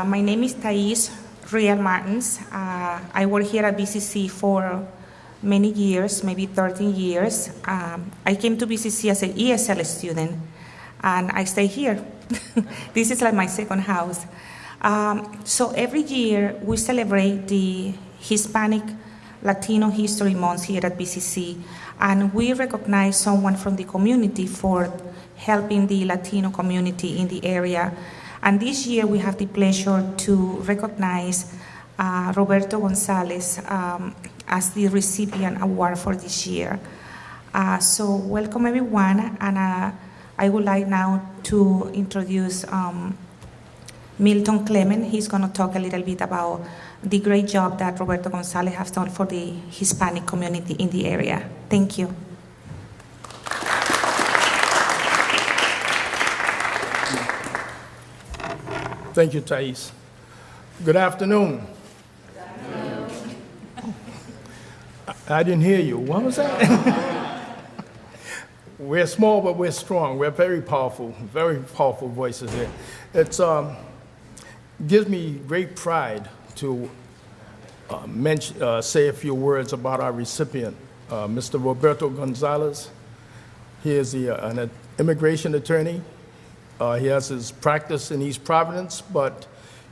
Uh, my name is Thais Real Martins. Uh, I work here at BCC for many years, maybe 13 years. Um, I came to BCC as an ESL student, and I stay here. this is like my second house. Um, so every year we celebrate the Hispanic Latino History Month here at BCC, and we recognize someone from the community for helping the Latino community in the area. And this year we have the pleasure to recognize uh, Roberto Gonzalez um, as the recipient award for this year. Uh, so welcome everyone, and uh, I would like now to introduce um, Milton Clement. He's going to talk a little bit about the great job that Roberto Gonzalez has done for the Hispanic community in the area. Thank you. Thank you, Thais. Good afternoon. I, didn't hear you. What was that? we're small, but we're strong. We're very powerful, very powerful voices here. It um, gives me great pride to uh, mention, uh, say a few words about our recipient, uh, Mr. Roberto Gonzalez. He is the, uh, an immigration attorney. Uh, he has his practice in East Providence, but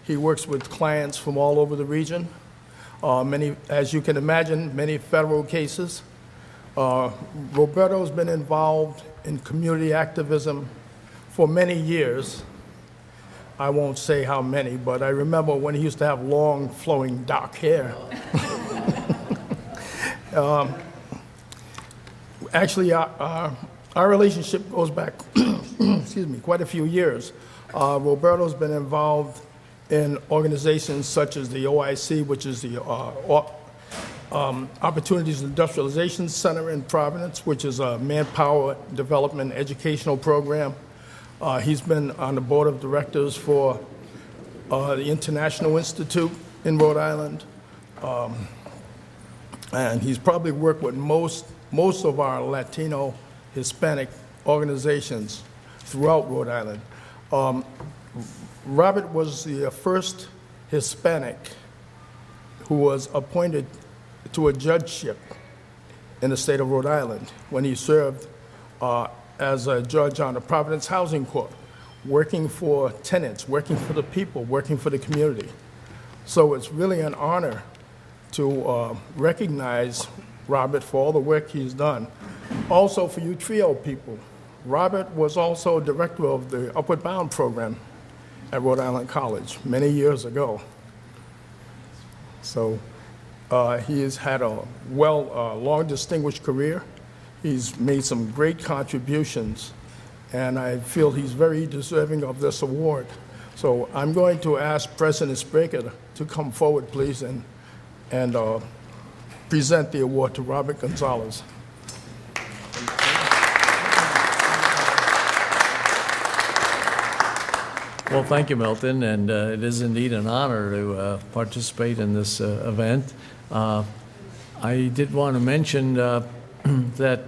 he works with clients from all over the region. Uh, many, as you can imagine, many federal cases. Roberto's been involved in community activism for many years. I won't say how many, but I remember when he used to have long, flowing dark hair. um, actually, our, our, our, relationship goes back, excuse me, quite a few years. Uh, Roberto's been involved in organizations such as the OIC, which is the uh, um, Opportunities Industrialization Center in Providence, which is a manpower development educational program. Uh, he's been on the board of directors for uh, the International Institute in Rhode Island. Um, and he's probably worked with most, most of our Latino Hispanic organizations throughout Rhode Island. Um, Robert was the first Hispanic who was appointed to a judgeship in the state of Rhode Island when he served uh, as a judge on the Providence Housing Court, working for tenants, working for the people, working for the community. So it's really an honor to uh, recognize Robert for all the work he's done. Also for you TRIO people, Robert was also director of the Upward Bound program at Rhode Island College many years ago. So uh, he has had a well, uh, long distinguished career. He's made some great contributions, and I feel he's very deserving of this award. So I'm going to ask President Sbrega to come forward, please, and, and uh, present the award to Robert Gonzalez. Well, thank you, Milton, and uh, it is indeed an honor to uh, participate in this uh, event. Uh, I did want to mention uh, that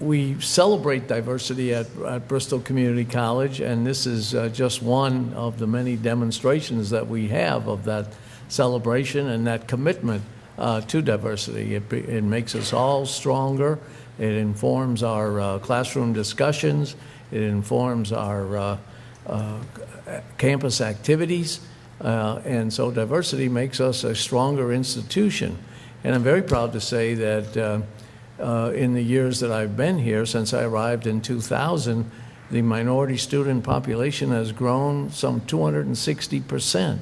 we celebrate diversity at, at, Bristol Community College, and this is uh, just one of the many demonstrations that we have of that celebration and that commitment to diversity. It, it, makes us all stronger. It informs our classroom discussions. It informs our campus activities. and so diversity makes us a stronger institution. And I'm very proud to say that uh, uh, in the years that I've been here, since I arrived in 2000, the minority student population has grown some 260%.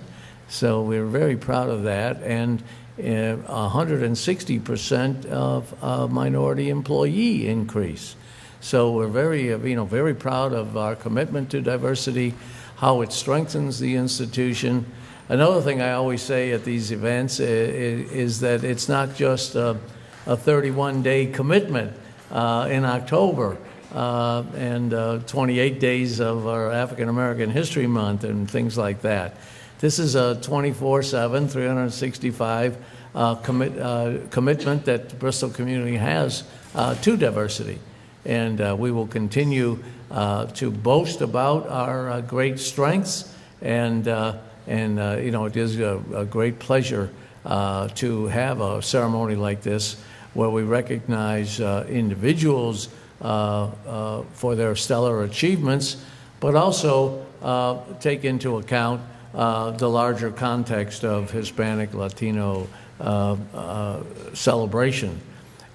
So we're very proud of that. And 160% uh, of uh, minority employee increase. So we're very, uh, you know, very proud of our commitment to diversity, how it strengthens the institution, Another thing I always say at these events is, is that it's not just a, a 31 day commitment uh, in October uh, and uh, 28 days of our African American History Month and things like that. This is a 24 7, 365 uh, commit, uh, commitment that Bristol community has uh, to diversity. And we will continue to boast about our great strengths And, uh, and uh, you know, it is a, a great pleasure uh, to have a ceremony like this where we recognize uh, individuals uh, uh, for their stellar achievements, but also uh, take into account uh, the larger context of Hispanic, Latino uh, uh, celebration.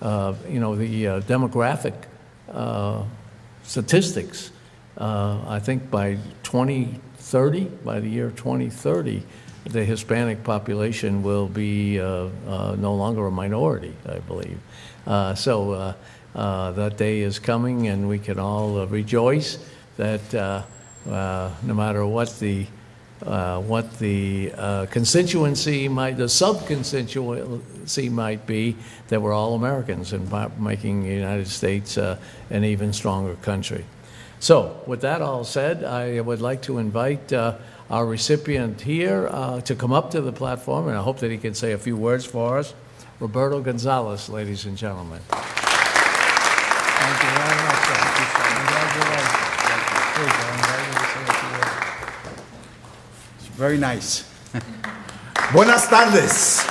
Uh, you know, the uh, demographic uh, statistics, uh, I think by 2030, by the year 2030, the Hispanic population will be uh, uh, no longer a minority, I believe. Uh, So uh, uh, that day is coming, and we can all uh, rejoice that uh, uh, no matter what the, uh, what the uh, constituency might, the sub-constituency might be, that we're all Americans and making the United States uh, an even stronger country. So, with that all said, I would like to invite uh, our recipient here uh, to come up to the platform, and I hope that he can say a few words for us. Roberto Gonzalez, ladies and gentlemen. Thank you very nice. Buenas tardes.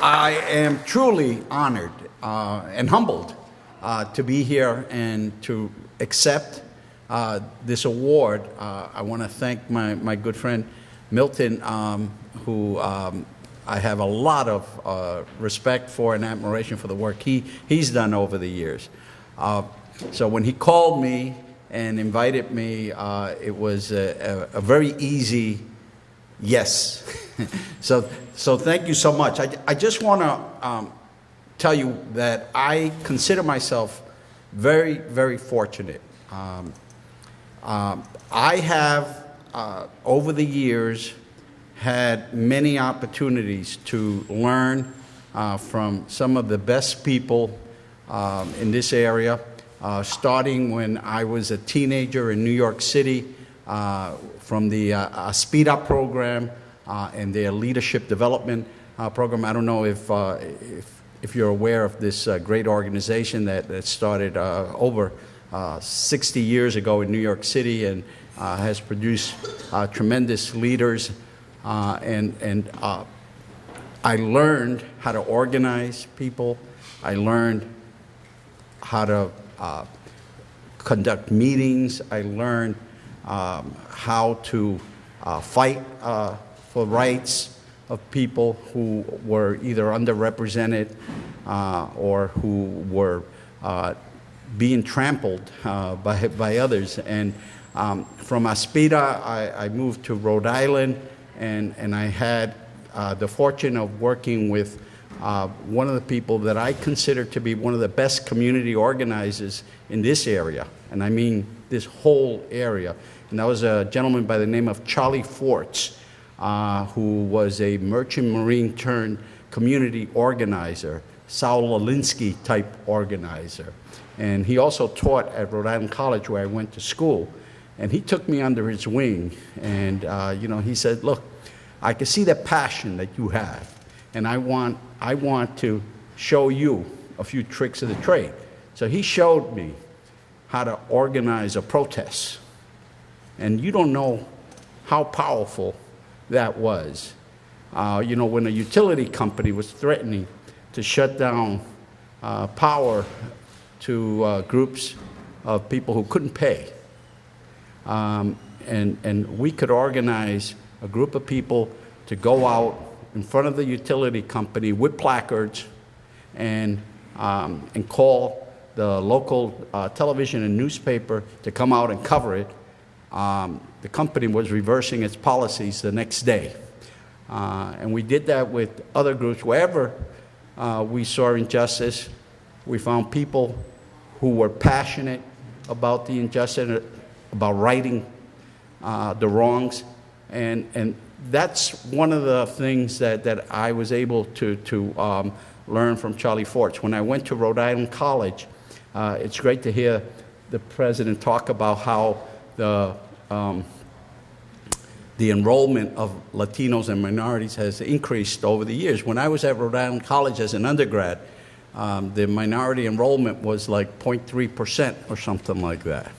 I am truly honored uh, and humbled uh, to be here and to accept uh, this award. Uh, I want to thank my, my good friend Milton, um, who um, I have a lot of uh, respect for and admiration for the work he, he's done over the years. Uh, so when he called me and invited me, uh, it was a, a, a very easy yes. so, so thank you so much. I, I just want to um, tell you that I consider myself very, very fortunate. Um, um, I have, uh, over the years, had many opportunities to learn uh, from some of the best people um, in this area, uh, starting when I was a teenager in New York City uh, from the uh, Up program uh, and their leadership development uh, program. I don't know if, uh, if, if you're aware of this uh, great organization that, that started uh, over uh, 60 years ago in New York City and uh, has produced uh, tremendous leaders. Uh, and and uh, I learned how to organize people. I learned how to uh, conduct meetings. I learned um, how to uh, fight uh, for rights of people who were either underrepresented uh, or who were uh, being trampled uh, by, by others. And um, from ASPIRA, I, I moved to Rhode Island, and, and I had the fortune of working with uh, one of the people that I consider to be one of the best community organizers in this area, and I mean this whole area. And that was a gentleman by the name of Charlie Forts, uh, who was a merchant marine turned community organizer, Saul Alinsky type organizer. And he also taught at Rhode Island College where I went to school. And he took me under his wing, and uh, you know, he said, "Look, I can see the passion that you have, and I want, I want to show you a few tricks of the trade." So he showed me how to organize a protest, and you don't know how powerful that was. Uh, you know, when a utility company was threatening to shut down uh, power to uh, groups of people who couldn't pay. Um, and, and we could organize a group of people to go out in front of the utility company with placards and, um, and call the local uh, television and newspaper to come out and cover it. Um, the company was reversing its policies the next day. Uh, and we did that with other groups. Wherever uh, we saw injustice, we found people who were passionate about the injustice, about righting uh, the wrongs. And, and that's one of the things that, that I was able to, to um, learn from Charlie Forts. When I went to Rhode Island College, uh, it's great to hear the president talk about how the, um, the enrollment of Latinos and minorities has increased over the years. When I was at Rhode Island College as an undergrad, um, the minority enrollment was like 0.3% or something like that.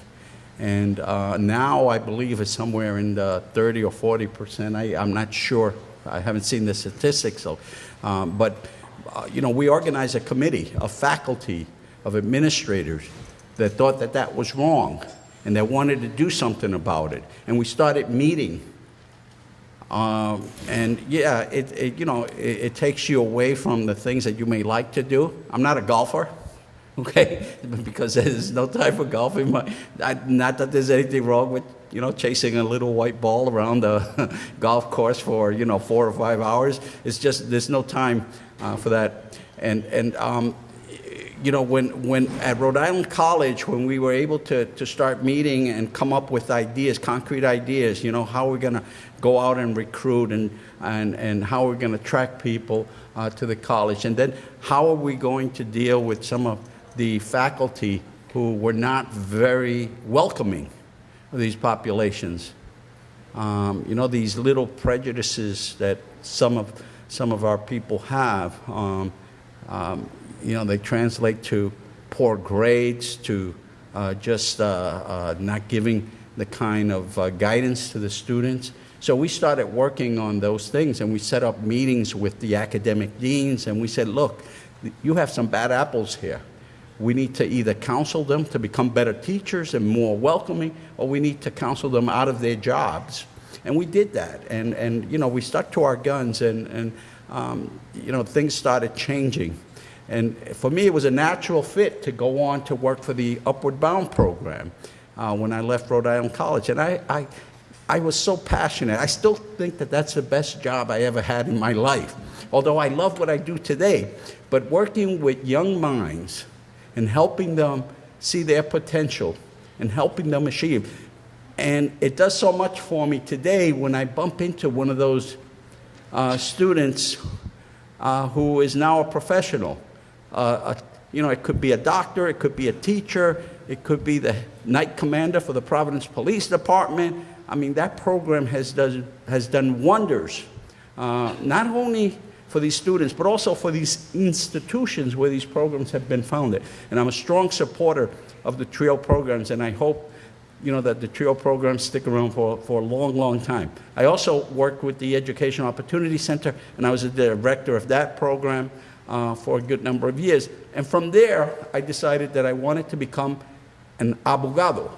And uh, now I believe it's somewhere in the 30 or 40 percent. I, I'm not sure. I haven't seen the statistics, so, um, but uh, you know, we organized a committee of faculty, of administrators that thought that that was wrong and that wanted to do something about it. And we started meeting um, and yeah, it, it you know, it, it takes you away from the things that you may like to do. I'm not a golfer, okay, because there's no time for golfing. My, I, not that there's anything wrong with you know chasing a little white ball around the golf course for you know four or five hours. It's just there's no time uh, for that. And and um, you know, when, when at Rhode Island College, when we were able to, to start meeting and come up with ideas, concrete ideas, you know, how we're going to go out and recruit and, and, and how we're going to attract people uh, to the college. And then how are we going to deal with some of the faculty who were not very welcoming of these populations? Um, you know, these little prejudices that some of, some of our people have. Um, um, you know, they translate to poor grades, to uh, just uh, uh, not giving the kind of uh, guidance to the students. So we started working on those things and we set up meetings with the academic deans and we said, look, you have some bad apples here. We need to either counsel them to become better teachers and more welcoming, or we need to counsel them out of their jobs. And we did that. And, and you know, we stuck to our guns and, and um, you know, things started changing. And for me, it was a natural fit to go on to work for the Upward Bound program uh, when I left Rhode Island College. And I, I, I was so passionate. I still think that that's the best job I ever had in my life, although I love what I do today. But working with young minds and helping them see their potential and helping them achieve. And it does so much for me today when I bump into one of those uh, students uh, who is now a professional uh, a, you know, it could be a doctor, it could be a teacher, it could be the night commander for the Providence Police Department. I mean, that program has, does, has done wonders, uh, not only for these students, but also for these institutions where these programs have been founded. And I'm a strong supporter of the TRIO programs, and I hope you know, that the TRIO programs stick around for, for a long, long time. I also worked with the Education Opportunity Center, and I was the director of that program uh, for a good number of years. And from there, I decided that I wanted to become an abogado.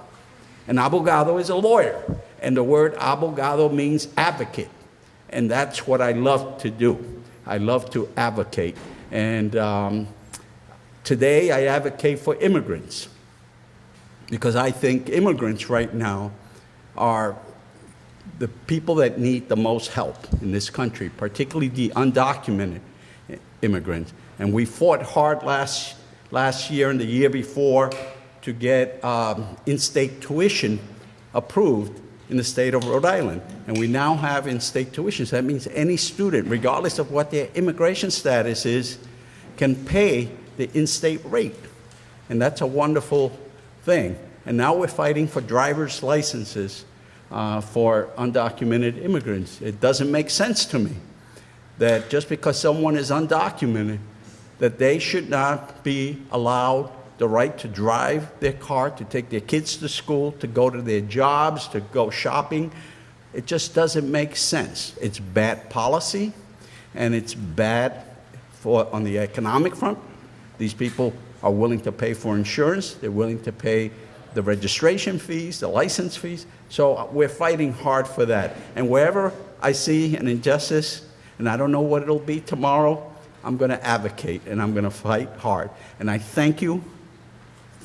An abogado is a lawyer, and the word abogado means advocate. And that's what I love to do. I love to advocate. And um, today, I advocate for immigrants because I think immigrants right now are the people that need the most help in this country, particularly the undocumented immigrants. And we fought hard last, last year and the year before to get um, in-state tuition approved in the state of Rhode Island. And we now have in-state tuition. So that means any student, regardless of what their immigration status is, can pay the in-state rate. And that's a wonderful thing. And now we're fighting for driver's licenses uh, for undocumented immigrants. It doesn't make sense to me that just because someone is undocumented, that they should not be allowed the right to drive their car, to take their kids to school, to go to their jobs, to go shopping. It just doesn't make sense. It's bad policy, and it's bad for on the economic front. These people are willing to pay for insurance. They're willing to pay the registration fees, the license fees. So uh, we're fighting hard for that. And wherever I see an injustice, and I don't know what it'll be tomorrow. I'm going to advocate and I'm going to fight hard. And I thank you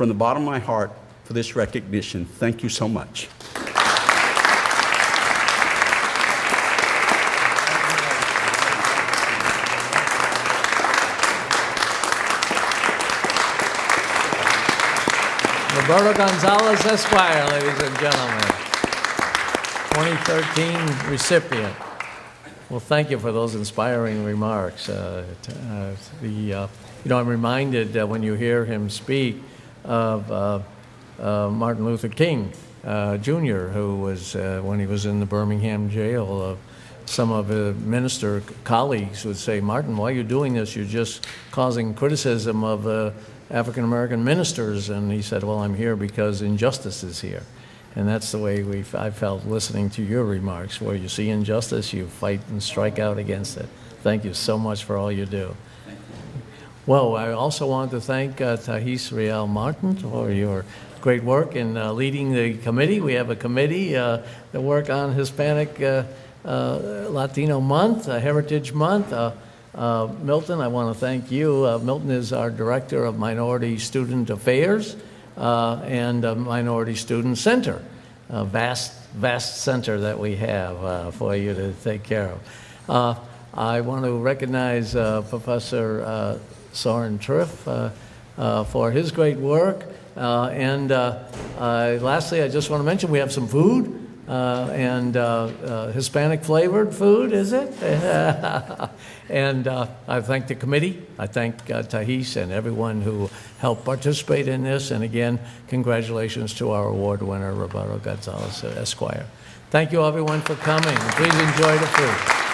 from the bottom of my heart for this recognition. Thank you so much. Roberto Gonzalez Esquire, ladies and gentlemen. 2013 recipient. Well, thank you for those inspiring remarks. Uh, uh, the, uh, you know, I'm reminded uh, when you hear him speak of uh, uh, Martin Luther King Jr., who was, when he was in the Birmingham jail, some of his minister colleagues would say, Martin, why are you doing this? You're just causing criticism of African American ministers. And he said, Well, I'm here because injustice is here. And that's the way we, I felt listening to your remarks, where you see injustice, you fight and strike out against it. Thank you so much for all you do. Well, I also want to thank uh, Real Martin for your great work in uh, leading the committee. We have a committee uh, that work on Hispanic uh, uh, Latino Month, Heritage Month. Uh, uh, Milton, I want to thank you. Milton is our Director of Minority Student Affairs and Minority Student Center. A vast, vast center that we have for you to take care of. I want to recognize Professor Soren Triff uh, uh, for his great work. Uh, and lastly, I just want to mention we have some food. Uh, and uh, uh, Hispanic flavored food, is it? and I thank the committee. I thank uh, Thais and everyone who helped participate in this. And again, congratulations to our award winner, Roberto Gonzalez Esquire. Thank you, everyone, for coming. Please enjoy the food.